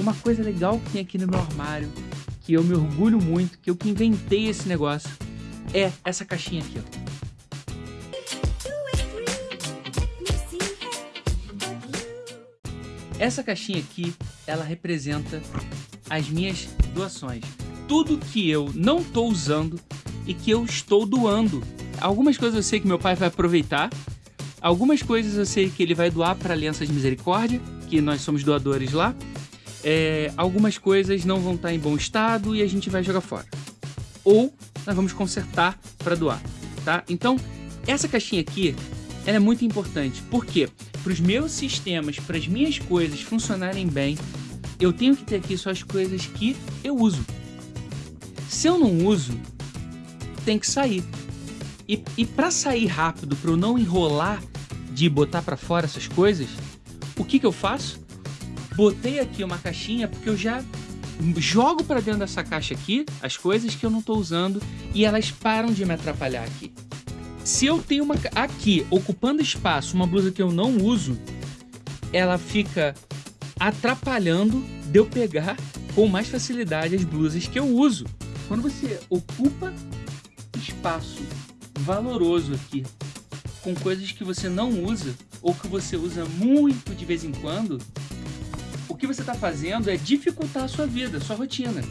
Uma coisa legal que tem aqui no meu armário, que eu me orgulho muito, que eu que inventei esse negócio, é essa caixinha aqui, ó. Essa caixinha aqui, ela representa as minhas doações. Tudo que eu não estou usando e que eu estou doando. Algumas coisas eu sei que meu pai vai aproveitar, algumas coisas eu sei que ele vai doar para a Aliança de Misericórdia, que nós somos doadores lá. É, algumas coisas não vão estar em bom estado e a gente vai jogar fora. Ou nós vamos consertar para doar, tá? Então, essa caixinha aqui, ela é muito importante. Por quê? Para os meus sistemas, para as minhas coisas funcionarem bem, eu tenho que ter aqui só as coisas que eu uso. Se eu não uso, tem que sair. E, e para sair rápido, para eu não enrolar de botar para fora essas coisas, o que, que eu faço? Botei aqui uma caixinha porque eu já jogo para dentro dessa caixa aqui as coisas que eu não estou usando e elas param de me atrapalhar aqui. Se eu tenho uma aqui ocupando espaço, uma blusa que eu não uso, ela fica atrapalhando de eu pegar com mais facilidade as blusas que eu uso. Quando você ocupa espaço valoroso aqui com coisas que você não usa ou que você usa muito de vez em quando, que você está fazendo é dificultar a sua vida, a sua rotina.